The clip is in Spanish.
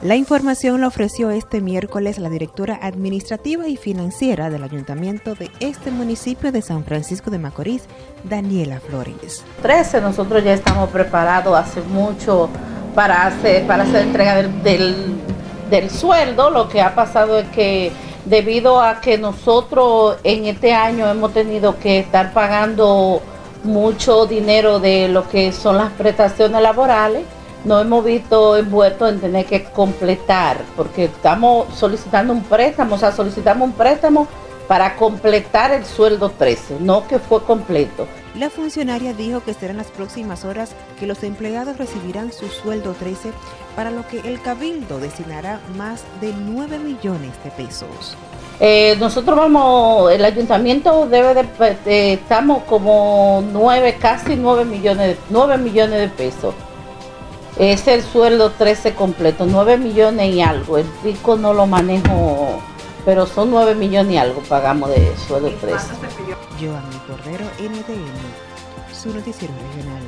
La información la ofreció este miércoles la directora administrativa y financiera del ayuntamiento de este municipio de San Francisco de Macorís, Daniela Flores. 13, nosotros ya estamos preparados hace mucho para hacer, para hacer entrega del, del, del sueldo. Lo que ha pasado es que debido a que nosotros en este año hemos tenido que estar pagando mucho dinero de lo que son las prestaciones laborales, nos hemos visto envueltos en tener que completar, porque estamos solicitando un préstamo, o sea, solicitamos un préstamo para completar el sueldo 13, no que fue completo. La funcionaria dijo que serán las próximas horas que los empleados recibirán su sueldo 13, para lo que el Cabildo destinará más de 9 millones de pesos. Eh, nosotros vamos, el ayuntamiento debe de, estamos como 9, casi 9 millones, 9 millones de pesos. Es el sueldo 13 completo, 9 millones y algo. El pico no lo manejo, pero son 9 millones y algo pagamos de sueldo 13. Joanny Cordero, NTN, su noticiero regional.